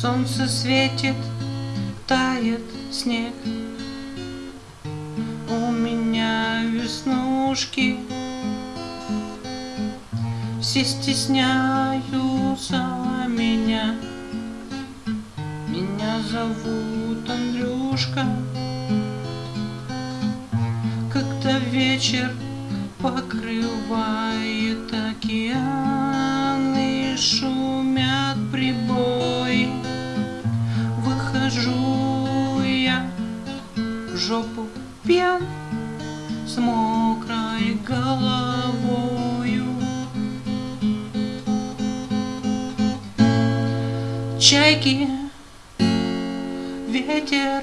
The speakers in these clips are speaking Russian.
Солнце светит, тает снег. У меня веснушки Все стесняются меня. Меня зовут Андрюшка. Когда вечер покрывает океан жопу пьян С мокрой головою. Чайки, ветер,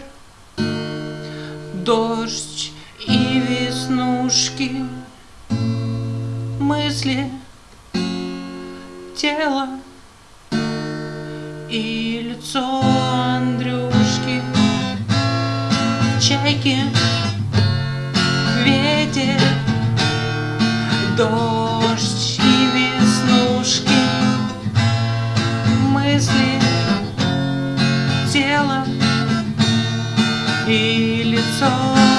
дождь и веснушки. Мысли, тело и лицо Андрюшки чайки, ветер, дождь и веснушки, мысли, тело и лицо.